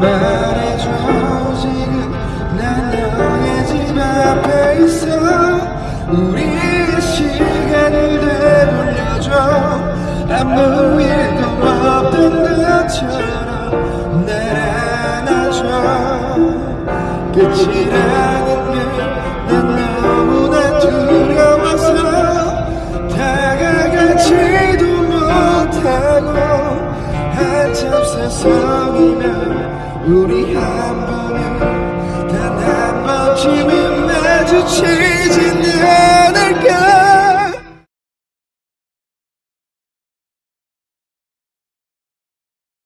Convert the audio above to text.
말해줘 지금 난 너의 집 앞에 있어 우리의 시간을 되돌려줘. 아무 일도 없던 것처럼 날 안아줘. 끝이라는 게난 너무나 두려워서 다가가지도 못하고 한참 세상이면 우리 한 번은 단한 번쯤은 마주치지